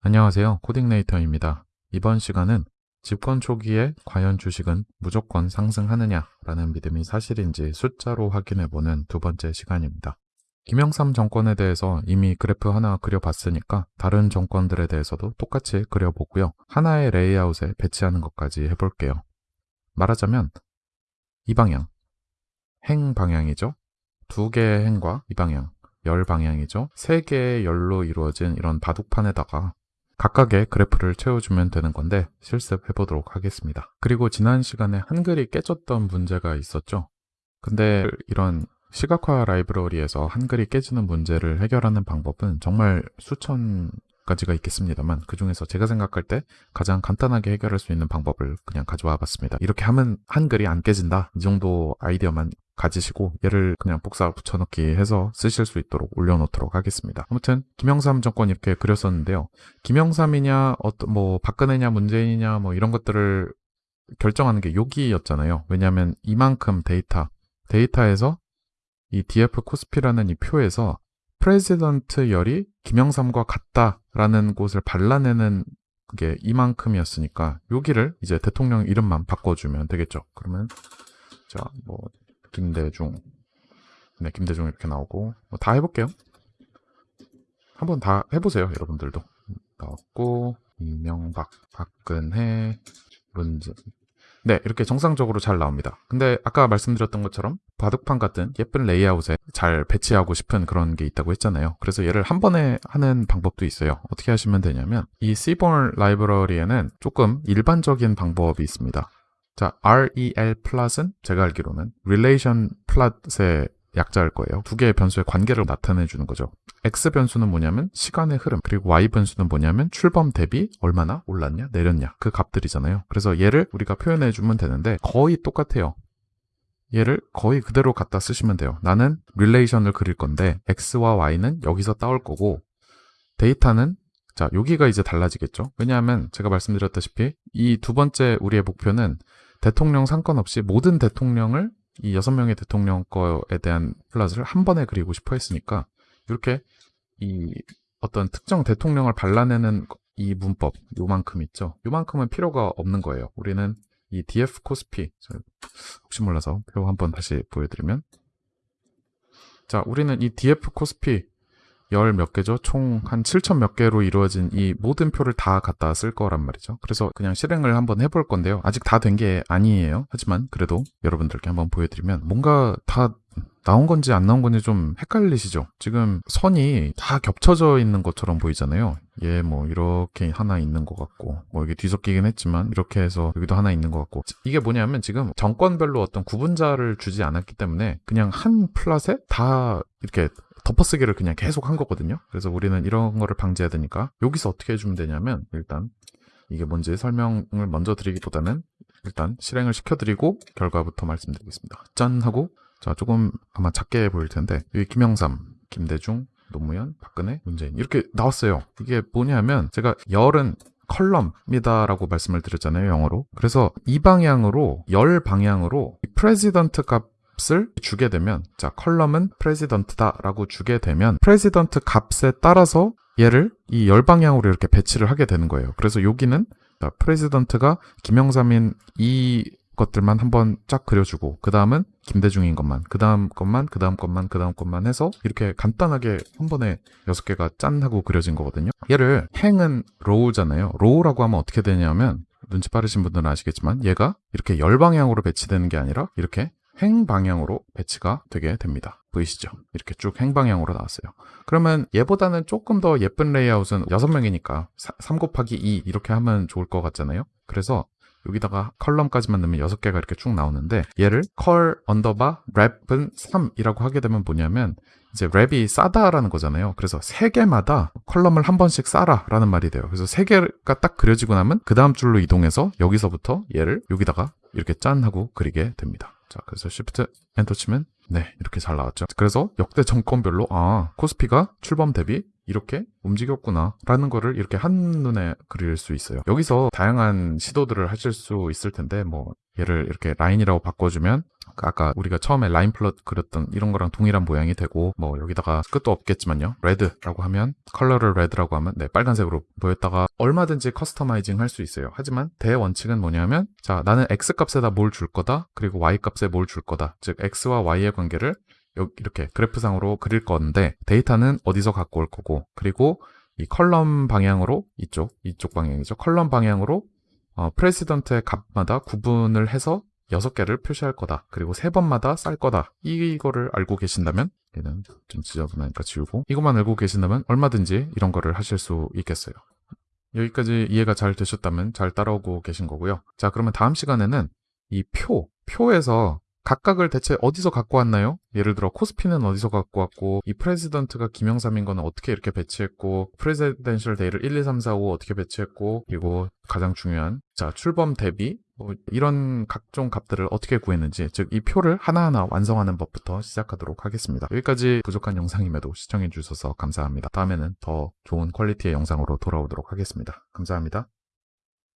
안녕하세요. 코딩네이터입니다. 이번 시간은 집권 초기에 과연 주식은 무조건 상승하느냐라는 믿음이 사실인지 숫자로 확인해보는 두 번째 시간입니다. 김영삼 정권에 대해서 이미 그래프 하나 그려봤으니까 다른 정권들에 대해서도 똑같이 그려보고요. 하나의 레이아웃에 배치하는 것까지 해볼게요. 말하자면 이 방향, 행 방향이죠. 두 개의 행과 이 방향, 열 방향이죠. 세 개의 열로 이루어진 이런 바둑판에다가 각각의 그래프를 채워주면 되는 건데 실습해 보도록 하겠습니다. 그리고 지난 시간에 한글이 깨졌던 문제가 있었죠. 근데 이런 시각화 라이브러리에서 한글이 깨지는 문제를 해결하는 방법은 정말 수천 가지가 있겠습니다만 그 중에서 제가 생각할 때 가장 간단하게 해결할 수 있는 방법을 그냥 가져와 봤습니다. 이렇게 하면 한글이 안 깨진다 이 정도 아이디어만 가지시고 얘를 그냥 복사 붙여넣기 해서 쓰실 수 있도록 올려놓도록 하겠습니다. 아무튼 김영삼 정권 이렇게 그렸었는데요. 김영삼이냐 어떤 뭐 박근혜냐 문재인이냐 뭐 이런 것들을 결정하는 게 여기였잖아요. 왜냐하면 이만큼 데이터 데이터에서 이 DF 코스피라는 이 표에서 president 열이 김영삼과 같다라는 곳을 발라내는 게 이만큼이었으니까 여기를 이제 대통령 이름만 바꿔주면 되겠죠. 그러면 자뭐 김대중 네 김대중 이렇게 나오고 뭐 다 해볼게요. 한번 다 해보세요 여러분들도 나왔고 이명박 박근혜 문재인 네, 이렇게 정상적으로 잘 나옵니다. 근데 아까 말씀드렸던 것처럼 바둑판 같은 예쁜 레이아웃에 잘 배치하고 싶은 그런 게 있다고 했잖아요. 그래서 얘를 한 번에 하는 방법도 있어요. 어떻게 하시면 되냐면 이 Seaborn 라이브러리에는 조금 일반적인 방법이 있습니다. 자, rel plot은 제가 알기로는 relation plot의 약자일 거예요. 두 개의 변수의 관계를 나타내 주는 거죠. X 변수는 뭐냐면 시간의 흐름, 그리고 Y 변수는 뭐냐면 출범 대비 얼마나 올랐냐, 내렸냐. 그 값들이잖아요. 그래서 얘를 우리가 표현해 주면 되는데 거의 똑같아요. 얘를 거의 그대로 갖다 쓰시면 돼요. 나는 relation을 그릴 건데 X와 Y는 여기서 따올 거고 데이터는 자, 여기가 이제 달라지겠죠. 왜냐하면 제가 말씀드렸다시피 이 두 번째 우리의 목표는 대통령 상관없이 모든 대통령을 이 여섯 명의 대통령 거에 대한 플랫을 한 번에 그리고 싶어 했으니까 이렇게 이 어떤 특정 대통령을 발라내는 이 문법 요만큼 있죠. 요만큼은 필요가 없는 거예요. 우리는 이 df 코스피 혹시 몰라서 표 한번 다시 보여드리면 자 우리는 이 df 코스피 열 몇 개죠? 총 한 7천 몇 개로 이루어진 이 모든 표를 다 갖다 쓸 거란 말이죠. 그래서 그냥 실행을 한번 해볼 건데요. 아직 다 된 게 아니에요. 하지만 그래도 여러분들께 한번 보여드리면 뭔가 다 나온 건지 안 나온 건지 좀 헷갈리시죠? 지금 선이 다 겹쳐져 있는 것처럼 보이잖아요. 얘 뭐 이렇게 하나 있는 것 같고 뭐 이게 뒤섞이긴 했지만 이렇게 해서 여기도 하나 있는 것 같고 이게 뭐냐면 지금 정권별로 어떤 구분자를 주지 않았기 때문에 그냥 한 플랫에 다 이렇게 덮어쓰기를 그냥 계속 한 거거든요. 그래서 우리는 이런 거를 방지해야 되니까 여기서 어떻게 해주면 되냐면 일단 이게 뭔지 설명을 먼저 드리기보다는 일단 실행을 시켜드리고 결과부터 말씀드리겠습니다. 짠 하고 자 조금 아마 작게 보일 텐데 여기 김영삼, 김대중, 노무현, 박근혜, 문재인 이렇게 나왔어요. 이게 뭐냐면 제가 열은 column이다라고 말씀을 드렸잖아요 영어로. 그래서 이 방향으로 열 방향으로 president 값 값을 주게 되면 자 column은 president다 라고 주게 되면 president 값에 따라서 얘를 이 열방향으로 이렇게 배치를 하게 되는 거예요. 그래서 여기는 자, president가 김영삼인 이 것들만 한번 쫙 그려주고 그 다음은 김대중인 것만 그 다음 것만 그 다음 것만 그 다음 것만 해서 이렇게 간단하게 한 번에 여섯 개가 짠 하고 그려진 거거든요. 얘를 행은 row잖아요. row라고 하면 어떻게 되냐면 눈치 빠르신 분들은 아시겠지만 얘가 이렇게 열방향으로 배치되는 게 아니라 이렇게 행 방향으로 배치가 되게 됩니다. 보이시죠? 이렇게 쭉 행 방향으로 나왔어요. 그러면 얘보다는 조금 더 예쁜 레이아웃은 6명이니까 3 곱하기 2 이렇게 하면 좋을 것 같잖아요. 그래서 여기다가 column까지만 넣으면 6개가 이렇게 쭉 나오는데 얘를 col 언더바 wrap은 3이라고 하게 되면 뭐냐면 이제 wrap이 싸다라는 거잖아요. 그래서 세 개마다 column을 한 번씩 싸라 라는 말이 돼요. 그래서 세 개가 딱 그려지고 나면 그 다음 줄로 이동해서 여기서부터 얘를 여기다가 이렇게 짠 하고 그리게 됩니다. 자, 그래서 Shift Enter 치면 네 이렇게 잘 나왔죠. 그래서 역대 정권별로 아 코스피가 출범 대비 이렇게 움직였구나 라는 거를 이렇게 한눈에 그릴 수 있어요. 여기서 다양한 시도들을 하실 수 있을 텐데 뭐 얘를 이렇게 line이라고 바꿔주면 아까 우리가 처음에 line plot 그렸던 이런 거랑 동일한 모양이 되고 뭐 여기다가 끝도 없겠지만요 red라고 하면 컬러를 red라고 하면 네 빨간색으로 보였다가 얼마든지 customizing 할 수 있어요 하지만 대원칙은 뭐냐면 자 나는 x 값에다 뭘 줄 거다 그리고 y 값에 뭘 줄 거다 즉 x와 y의 관계를 여- 이렇게 그래프상으로 그릴 건데 데이터는 어디서 갖고 올 거고 그리고 이 column 방향으로 이쪽 이쪽 방향이죠 column 방향으로 어, president의 값마다 구분을 해서 6개를 표시할 거다. 그리고 세 번마다 쌀 거다. 이거를 알고 계신다면 얘는 좀 지저분하니까 지우고 이것만 알고 계신다면 얼마든지 이런 거를 하실 수 있겠어요. 여기까지 이해가 잘 되셨다면 잘 따라오고 계신 거고요. 자, 그러면 다음 시간에는 이 표, 표에서 각각을 대체 어디서 갖고 왔나요? 예를 들어 코스피는 어디서 갖고 왔고 이 president가 김영삼인 거는 어떻게 이렇게 배치했고 presidential day를 1, 2, 3, 4, 5 어떻게 배치했고 그리고 가장 중요한 자 출범 대비 뭐 이런 각종 값들을 어떻게 구했는지 즉 이 표를 하나하나 완성하는 법부터 시작하도록 하겠습니다. 여기까지 부족한 영상임에도 시청해 주셔서 감사합니다. 다음에는 더 좋은 퀄리티의 영상으로 돌아오도록 하겠습니다. 감사합니다.